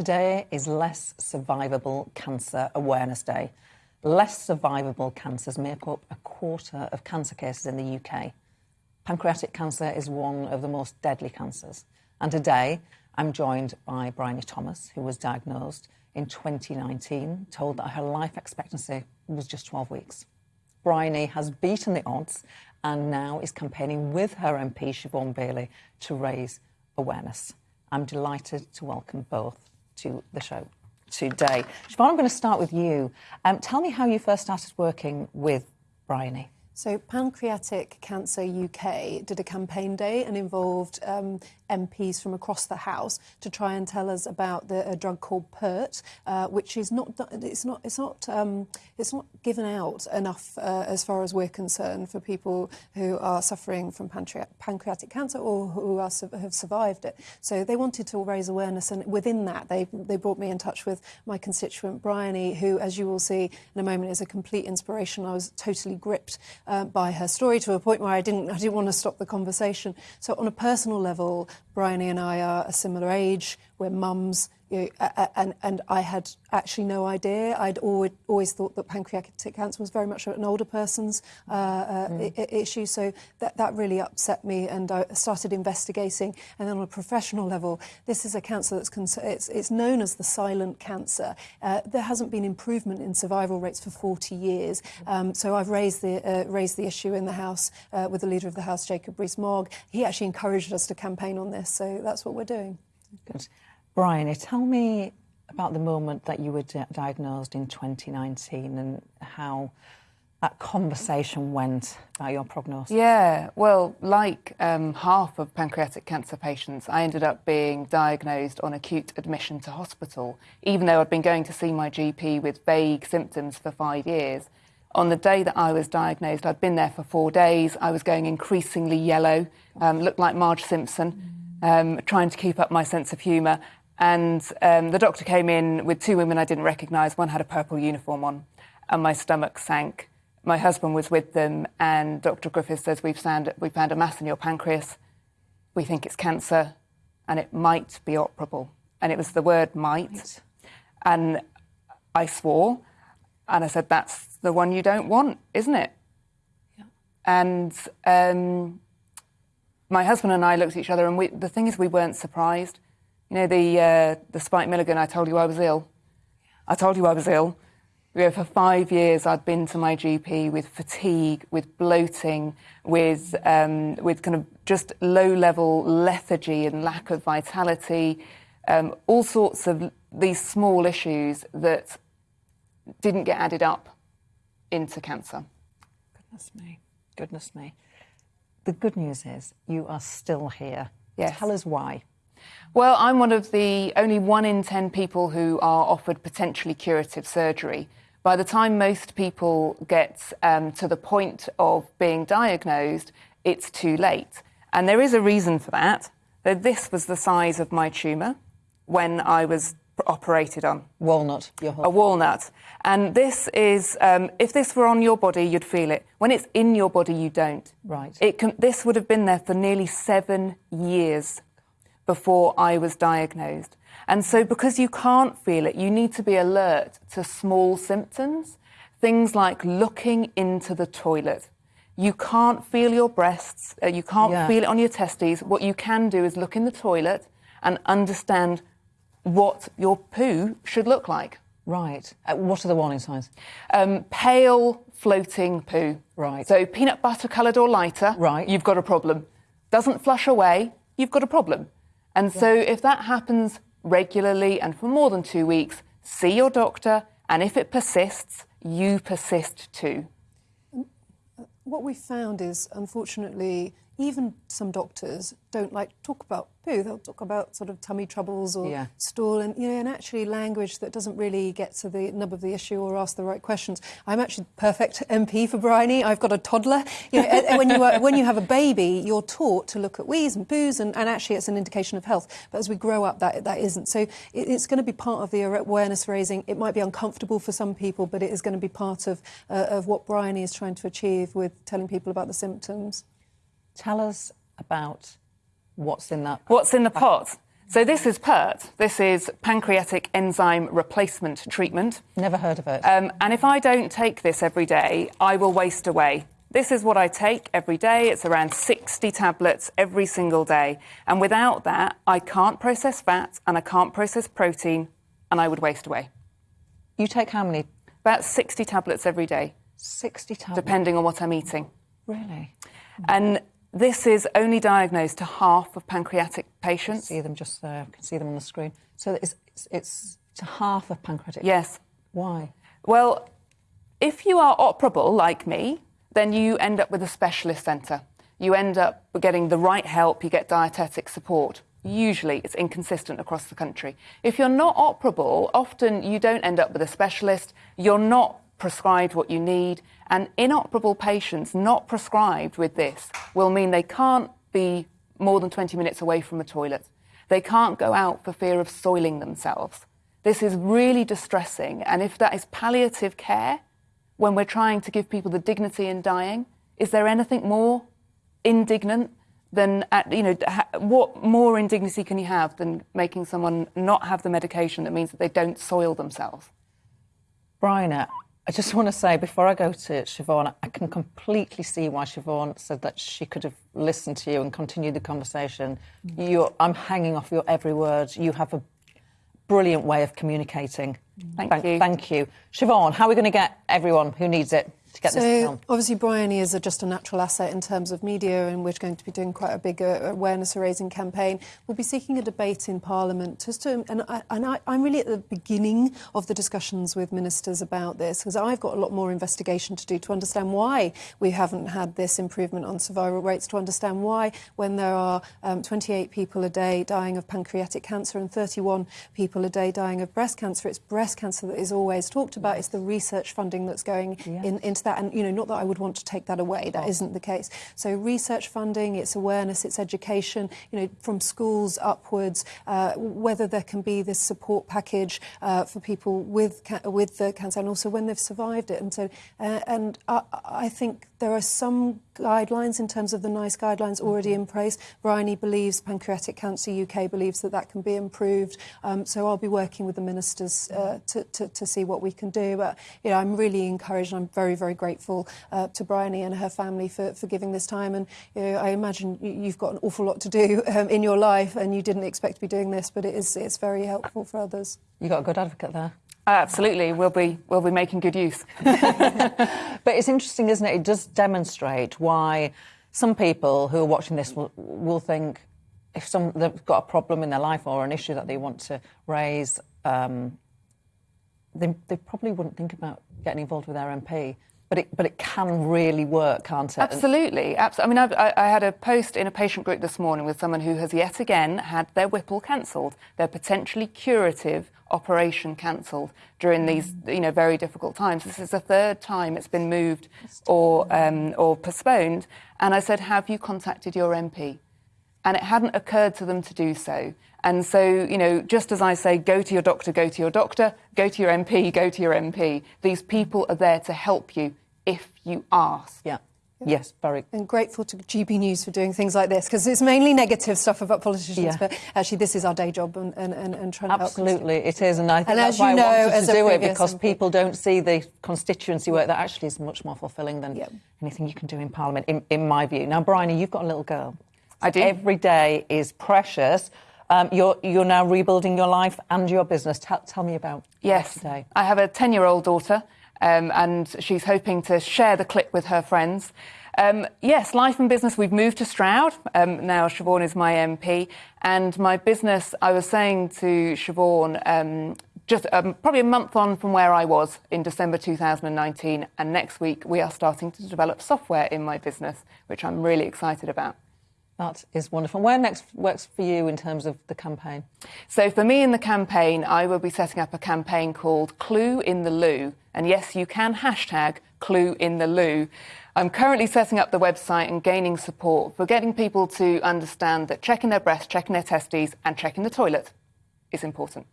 Today is Less Survivable Cancer Awareness Day. Less survivable cancers make up a quarter of cancer cases in the UK. Pancreatic cancer is one of the most deadly cancers. And today, I'm joined by Bryony Thomas, who was diagnosed in 2019, told that her life expectancy was just 12 weeks. Bryony has beaten the odds and now is campaigning with her MP, Siobhan Baillie, to raise awareness. I'm delighted to welcome both to the show today. Siobhan, I'm going to start with you. Um, tell me how you first started working with Bryony. So, Pancreatic Cancer UK did a campaign day and involved um, MPs from across the House to try and tell us about the, a drug called PERT, uh, which is not it's not it's not um, it's not given out enough uh, as far as we're concerned for people who are suffering from pancreatic cancer or who are, have survived it. So they wanted to raise awareness, and within that, they they brought me in touch with my constituent Bryony, who, as you will see in a moment, is a complete inspiration. I was totally gripped uh, by her story to a point where I didn't I didn't want to stop the conversation. So on a personal level, Bryony and I are a similar age. We're mums. You know, and, and I had actually no idea. I'd always, always thought that pancreatic cancer was very much an older person's uh, uh, mm. issue. So that, that really upset me, and I started investigating. And then on a professional level, this is a cancer that's it's, it's known as the silent cancer. Uh, there hasn't been improvement in survival rates for 40 years. Um, so I've raised the uh, raised the issue in the House uh, with the leader of the House, Jacob Rees-Mogg. He actually encouraged us to campaign on this, so that's what we're doing. Good. Bryony, tell me about the moment that you were di diagnosed in 2019 and how that conversation went about your prognosis? Yeah, well, like um, half of pancreatic cancer patients, I ended up being diagnosed on acute admission to hospital, even though I'd been going to see my GP with vague symptoms for five years. On the day that I was diagnosed, I'd been there for four days. I was going increasingly yellow, um, looked like Marge Simpson, um, trying to keep up my sense of humour. And um, the doctor came in with two women I didn't recognise. One had a purple uniform on, and my stomach sank. My husband was with them, and Dr. Griffiths says, We've found, we found a mass in your pancreas. We think it's cancer, and it might be operable. And it was the word might. Right. And I swore, and I said, That's the one you don't want, isn't it? Yeah. And um, my husband and I looked at each other, and we, the thing is, we weren't surprised you know, the, uh, the Spike Milligan, I told you I was ill. I told you I was ill. You know, for five years, I'd been to my GP with fatigue, with bloating, with, um, with kind of just low level lethargy and lack of vitality, um, all sorts of these small issues that didn't get added up into cancer. Goodness me, goodness me. The good news is you are still here. Yes. Tell us why. Well, I'm one of the only one in 10 people who are offered potentially curative surgery. By the time most people get um, to the point of being diagnosed, it's too late. And there is a reason for that. This was the size of my tumour when I was operated on. Walnut, A walnut. And this is, um, if this were on your body, you'd feel it. When it's in your body, you don't. Right. It can, this would have been there for nearly seven years before I was diagnosed. And so, because you can't feel it, you need to be alert to small symptoms, things like looking into the toilet. You can't feel your breasts, uh, you can't yeah. feel it on your testes. What you can do is look in the toilet and understand what your poo should look like. Right. Uh, what are the warning signs? Um, pale, floating poo. Right. So peanut butter coloured or lighter. Right. You've got a problem. Doesn't flush away. You've got a problem. And yeah. so if that happens regularly and for more than two weeks, see your doctor. And if it persists, you persist too. What we found is, unfortunately, even some doctors don't like to talk about poo. They'll talk about sort of tummy troubles or yeah. stool, and you know, and actually language that doesn't really get to the nub of the issue or ask the right questions. I'm actually perfect MP for Bryony. I've got a toddler. You know, when you are, when you have a baby, you're taught to look at wees and poos, and, and actually it's an indication of health. But as we grow up, that that isn't. So it, it's going to be part of the awareness raising. It might be uncomfortable for some people, but it is going to be part of uh, of what Bryony is trying to achieve with telling people about the symptoms. Tell us about what's in that. What's in the pot? So this is PERT. This is pancreatic enzyme replacement treatment. Never heard of it. Um, and if I don't take this every day, I will waste away. This is what I take every day. It's around 60 tablets every single day. And without that, I can't process fat and I can't process protein and I would waste away. you take how many? About 60 tablets every day, 60 tablets. depending on what I'm eating. Really? And this is only diagnosed to half of pancreatic patients. See them just there. I can see them on the screen. So it's, it's, it's to half of pancreatic. Yes. Why? Well, if you are operable like me, then you end up with a specialist centre. You end up getting the right help, you get dietetic support. Usually it's inconsistent across the country. If you're not operable, often you don't end up with a specialist, you're not prescribed what you need, and inoperable patients not prescribed with this will mean they can't be more than 20 minutes away from a toilet. They can't go out for fear of soiling themselves. This is really distressing, and if that is palliative care, when we're trying to give people the dignity in dying, is there anything more indignant than, you know, what more indignity can you have than making someone not have the medication that means that they don't soil themselves? Bryony, I just want to say before I go to Siobhan, I can completely see why Siobhan said that she could have listened to you and continued the conversation. Mm. You're, I'm hanging off your every word. You have a brilliant way of communicating. Mm. Thank you. Thank you. Siobhan, how are we going to get everyone who needs it to get so this film? obviously Bryony is a, just a natural asset in terms of media and we're going to be doing quite a big uh, awareness raising campaign. We'll be seeking a debate in Parliament just to, and, I, and I, I'm really at the beginning of the discussions with ministers about this because I've got a lot more investigation to do to understand why we haven't had this improvement on survival rates, to understand why when there are um, 28 people a day dying of pancreatic cancer and 31 people a day dying of breast cancer, it's breast cancer that is always talked about. It's the research funding that's going Yeah. in, into that. And, you know, not that I would want to take that away. That not the case. So research funding, it's awareness, it's education, you know, from schools upwards, uh, whether there can be this support package uh, for people with, with the cancer and also when they've survived it. And so, uh, and I, I think there are some guidelines in terms of the NICE guidelines already in place. Bryony believes, Pancreatic Cancer UK believes that that can be improved. Um, so I'll be working with the ministers uh, to, to, to see what we can do. But you know, I'm really encouraged. and I'm very, very grateful uh, to Bryony and her family for, for giving this time. And you know, I imagine you- you've got an awful lot to do um, in your life, and you didn't expect to be doing this, but it is it's very helpful for others. You got a good advocate there. Absolutely, we'll be, we'll be making good use. But it's interesting, isn't it? It does demonstrate why some people who are watching this will, will think if some they've got a problem in their life or an issue that they want to raise, um, they, they probably wouldn't think about getting involved with their MP. But it, but it can really work, can't it? Absolutely, absolutely. I mean, I've, I, I had a post in a patient group this morning with someone who has yet again had their Whipple cancelled, their potentially curative operation cancelled during these, you know, very difficult times. This is the third time it's been moved or um, or postponed. And I said, "Have you contacted your MP?" And it hadn't occurred to them to do so. And so, you know, just as I say, go to your doctor, go to your doctor, go to your MP, go to your MP. These people are there to help you you ask. yeah. Yes, very. And grateful to GB News for doing things like this because it's mainly negative stuff about politicians, Yeah. but actually this is our day job and, and, and, and trying to help. Absolutely, it is, and I think And that's as why you know, I wanted to do it because MP. people don't see the constituency work that actually is much more fulfilling than Yeah. anything you can do in Parliament, in, in my view. Now, Bryony, you've got a little girl. I do. Every day is precious. Um, you're you're now rebuilding your life and your business. Tell, tell me about Yes, today. I have a 10 year old daughter, um, and she's hoping to share the clip with her friends. Um, yes, life and business, we've moved to Stroud. Um, now, Siobhan is my MP, and my business, I was saying to Siobhan, um, just um, probably a month on from where I was in December 2019, and next week we are starting to develop software in my business, which I'm really excited about. That is wonderful. Where next works for you in terms of the campaign? So for me in the campaign, I will be setting up a campaign called Clue in the Loo. And yes, you can hashtag Clue in the Loo. I'm currently setting up the website and gaining support for getting people to understand that checking their breasts, checking their testes, and checking the toilet is important.